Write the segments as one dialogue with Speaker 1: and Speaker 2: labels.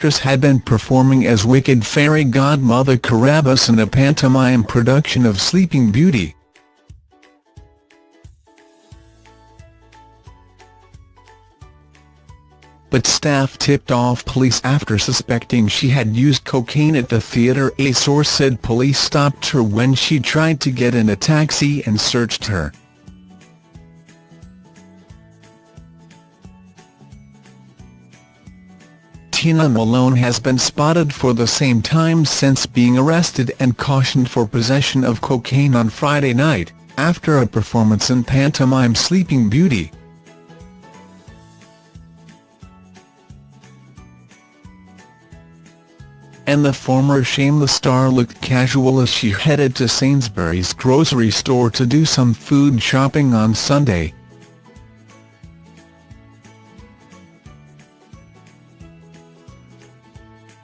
Speaker 1: actress had been performing as Wicked fairy godmother Carabosse in a pantomime production of Sleeping Beauty. but staff tipped off police after suspecting she had used cocaine at the theatre. A source said police stopped her when she tried to get in a taxi and searched her. Tina Malone has been spotted for the same time since being arrested and cautioned for possession of cocaine on Friday night, after a performance in pantomime Sleeping Beauty. and the former Shameless star looked casual as she headed to Sainsbury's grocery store to do some food shopping on Sunday.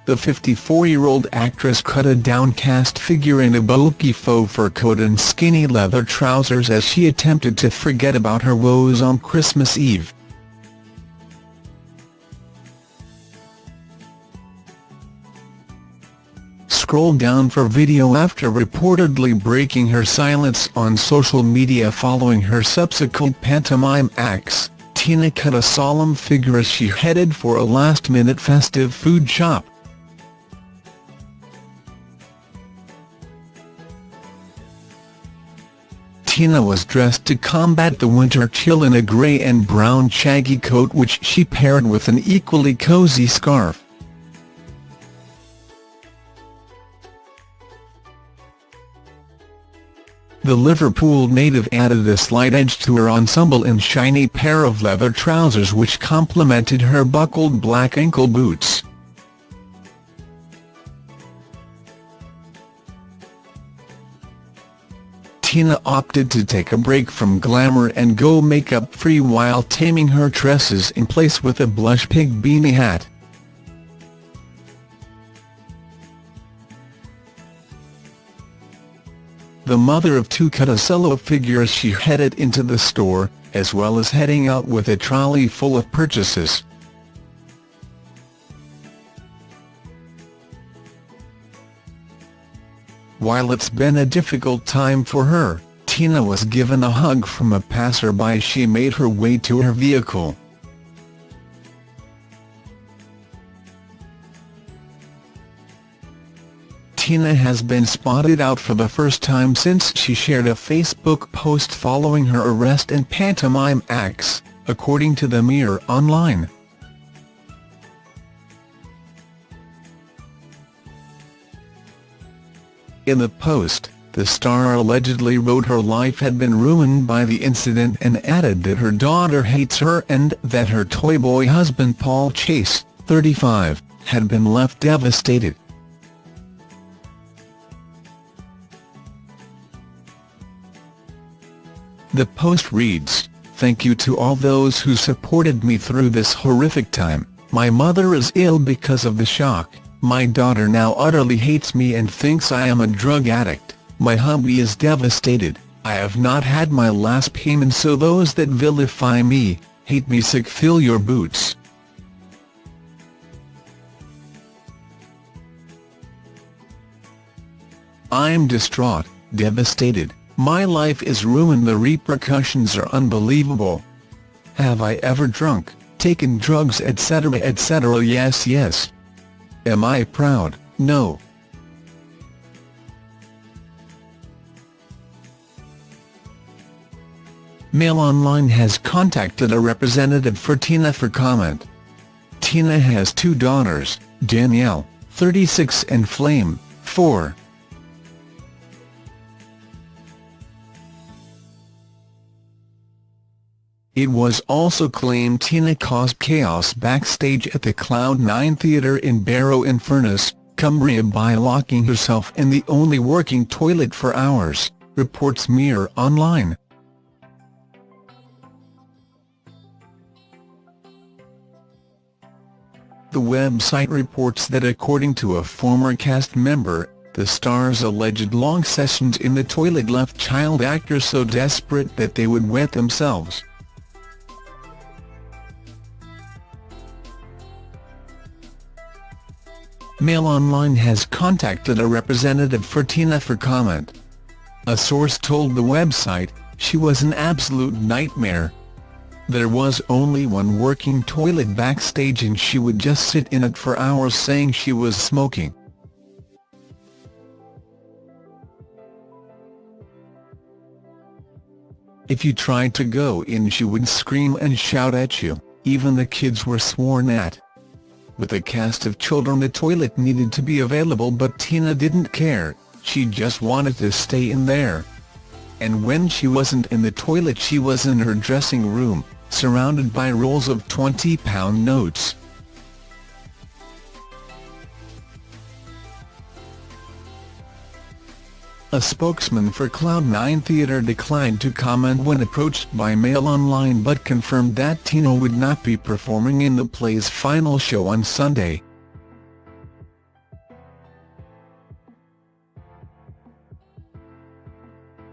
Speaker 1: The 54-year-old actress cut a downcast figure in a bulky faux fur coat and skinny leather trousers as she attempted to forget about her woes on Christmas Eve. scroll down for video after reportedly breaking her silence on social media following her subsequent pantomime acts. Tina cut a solemn figure as she headed for a last-minute festive food shop. Tina was dressed to combat the winter chill in a grey and brown shaggy coat which she paired with an equally cozy scarf. The Liverpool native added a slight edge to her ensemble in shiny pair of leather trousers which complemented her buckled black ankle boots. Tina opted to take a break from glamour and go makeup-free while taming her tresses in place with a blush pink beanie hat. The mother of two cut a solo figure as she headed into the store, as well as heading out with a trolley full of purchases. While it's been a difficult time for her, Tina was given a hug from a passerby as she made her way to her vehicle. Tina has been spotted out for the first time since she shared a Facebook post following her arrest and pantomime acts, according to the Mirror Online. In the post, the star allegedly wrote her life had been ruined by the incident and added that her daughter hates her and that her toy boy husband Paul Chase, 35, had been left devastated. The post reads, Thank you to all those who supported me through this horrific time. My mother is ill because of the shock. My daughter now utterly hates me and thinks I am a drug addict. My hubby is devastated. I have not had my last payment so those that vilify me, hate me sick fill your boots. I'm distraught, devastated, my life is ruined the repercussions are unbelievable. Have I ever drunk, taken drugs etc etc yes yes. Am I proud? No. Mail Online has contacted a representative for Tina for comment. Tina has two daughters, Danielle, 36 and Flame, 4. It was also claimed Tina caused chaos backstage at the Cloud9 Theatre in Barrow-in-Furness, Cumbria by locking herself in the only working toilet for hours, reports Mirror Online. The website reports that according to a former cast member, the star's alleged long sessions in the toilet left child actors so desperate that they would wet themselves. Mail Online has contacted a representative for Tina for comment. A source told the website, she was an absolute nightmare. There was only one working toilet backstage and she would just sit in it for hours saying she was smoking. If you tried to go in she would scream and shout at you, even the kids were sworn at. With a cast of children the toilet needed to be available but Tina didn't care, she just wanted to stay in there. And when she wasn't in the toilet she was in her dressing room, surrounded by rolls of £20 notes. A spokesman for Cloud9 Theatre declined to comment when approached by Mail Online but confirmed that Tina would not be performing in the play's final show on Sunday.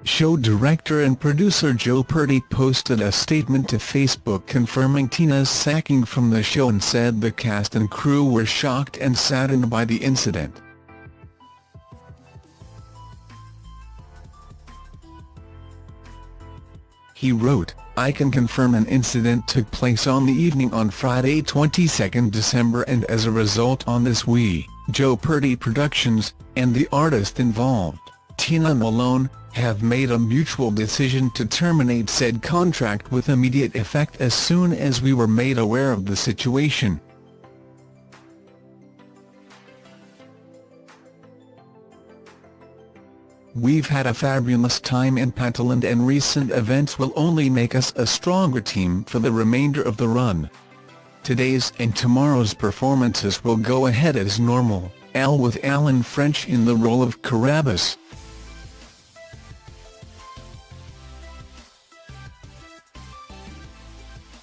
Speaker 1: Show director and producer Joe Purdy posted a statement to Facebook confirming Tina's sacking from the show and said the cast and crew were shocked and saddened by the incident. He wrote, I can confirm an incident took place on the evening on Friday 22 December and as a result on this we, Joe Purdy Productions, and the artist involved, Tina Malone, have made a mutual decision to terminate said contract with immediate effect as soon as we were made aware of the situation. We've had a fabulous time in Pantaland and recent events will only make us a stronger team for the remainder of the run. Today's and tomorrow's performances will go ahead as normal, Al with Alan French in the role of Carabosse.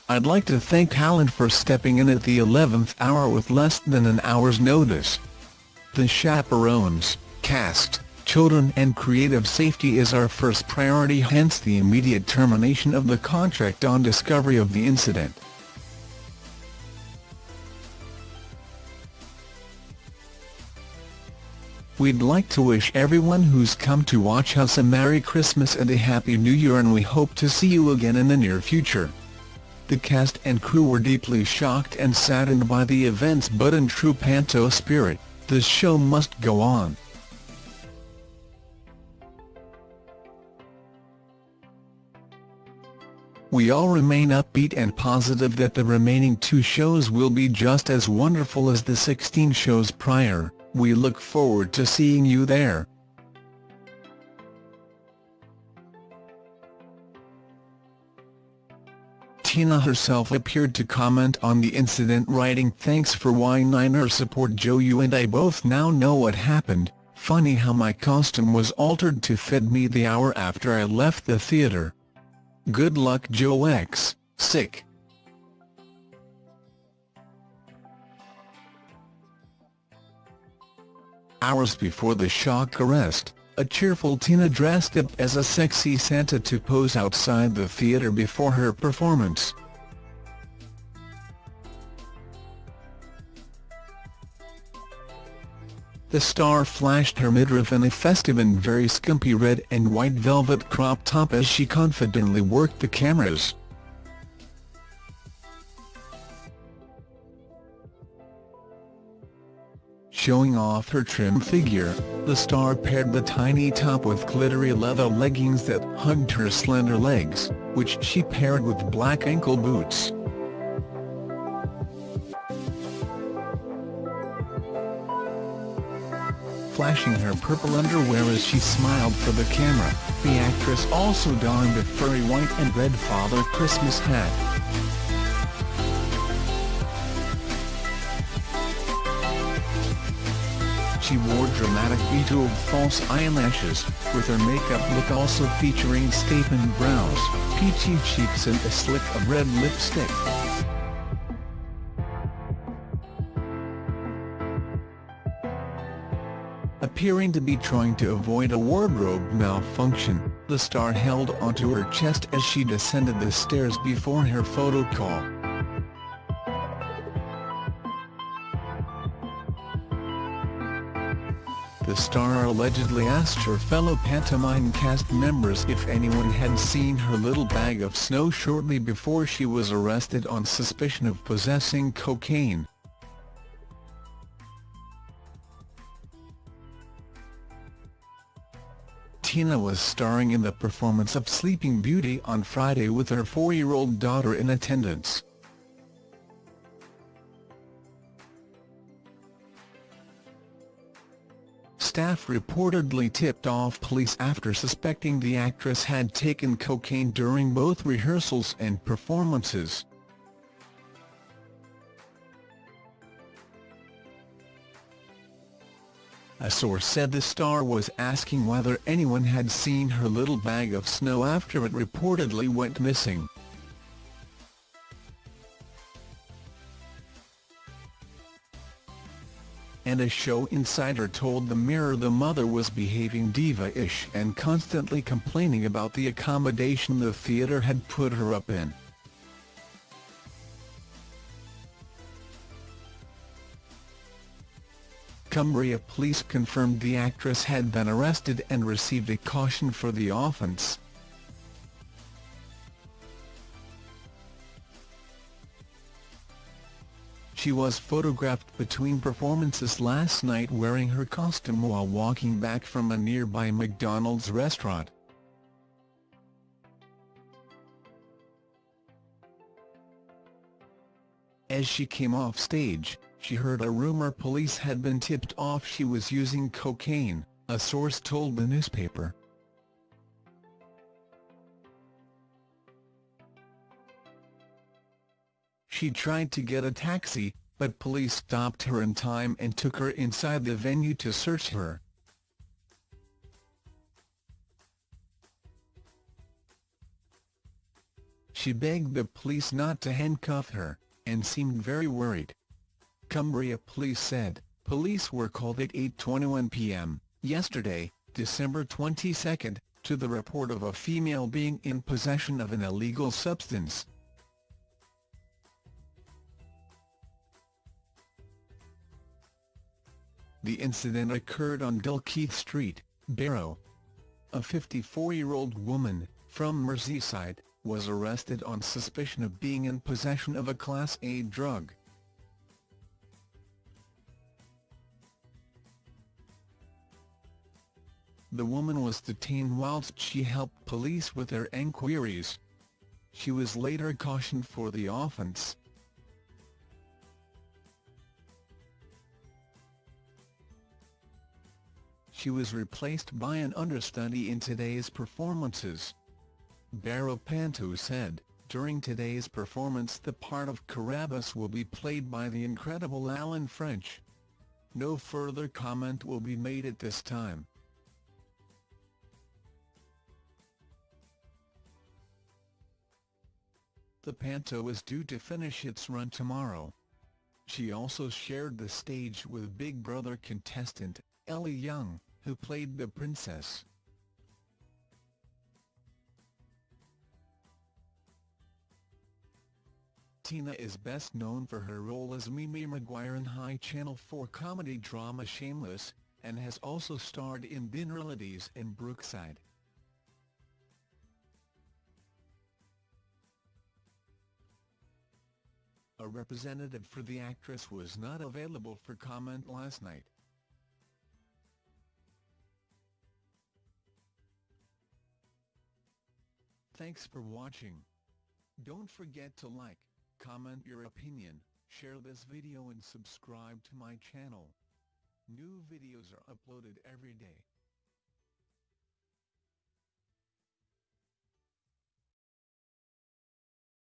Speaker 1: I'd like to thank Alan for stepping in at the 11th hour with less than an hour's notice. The chaperones, cast, children and creative safety is our first priority hence the immediate termination of the contract on discovery of the incident. We'd like to wish everyone who's come to watch us a Merry Christmas and a Happy New Year and we hope to see you again in the near future. The cast and crew were deeply shocked and saddened by the events but in true Panto spirit, the show must go on. We all remain upbeat and positive that the remaining two shows will be just as wonderful as the 16 shows prior, we look forward to seeing you there. Tina herself appeared to comment on the incident writing thanks for Y9er support Joe you and I both now know what happened, funny how my costume was altered to fit me the hour after I left the theatre. Good luck Joe X, sick. Hours before the shock arrest, a cheerful Tina dressed up as a sexy Santa to pose outside the theatre before her performance. The star flashed her midriff in a festive and very skimpy red and white velvet crop top as she confidently worked the cameras. Showing off her trim figure, the star paired the tiny top with glittery leather leggings that hugged her slender legs, which she paired with black ankle boots. Flashing her purple underwear as she smiled for the camera. The actress also donned a furry white and red Father Christmas hat. She wore dramatic bejeweled false eyelashes, with her makeup look also featuring statement brows, peachy cheeks and a slick of red lipstick. Appearing to be trying to avoid a wardrobe malfunction, the star held onto her chest as she descended the stairs before her photo call. the star allegedly asked her fellow pantomime cast members if anyone had seen her little bag of snow shortly before she was arrested on suspicion of possessing cocaine. Tina was starring in the performance of Sleeping Beauty on Friday with her four-year-old daughter in attendance. Staff reportedly tipped off police after suspecting the actress had taken cocaine during both rehearsals and performances. A source said the star was asking whether anyone had seen her little bag of snow after it reportedly went missing. And a show insider told the Mirror the mother was behaving diva-ish and constantly complaining about the accommodation the theatre had put her up in. Cumbria police confirmed the actress had been arrested and received a caution for the offence. She was photographed between performances last night wearing her costume while walking back from a nearby McDonald's restaurant. As she came off stage, she heard a rumor police had been tipped off she was using cocaine, a source told the newspaper. She tried to get a taxi, but police stopped her in time and took her inside the venue to search her. She begged the police not to handcuff her, and seemed very worried. Cumbria police said, police were called at 8.21 p.m. yesterday, December 22, to the report of a female being in possession of an illegal substance. The incident occurred on Dalkeith Street, Barrow. A 54-year-old woman, from Merseyside, was arrested on suspicion of being in possession of a Class A drug. The woman was detained whilst she helped police with their enquiries. She was later cautioned for the offence. She was replaced by an understudy in today's performances. Barrow Panto said, during today's performance the part of Carabosse will be played by the incredible Alan French. No further comment will be made at this time. The Panto is due to finish its run tomorrow. She also shared the stage with Big Brother contestant, Ellie Young, who played the princess. Tina is best known for her role as Mimi Maguire in High Channel 4 comedy drama Shameless, and has also starred in Dinner Ladies and Brookside. A representative for the actress was not available for comment last night. Thanks for watching. Don't forget to like, comment your opinion, share this video and subscribe to my channel. New videos are uploaded every day.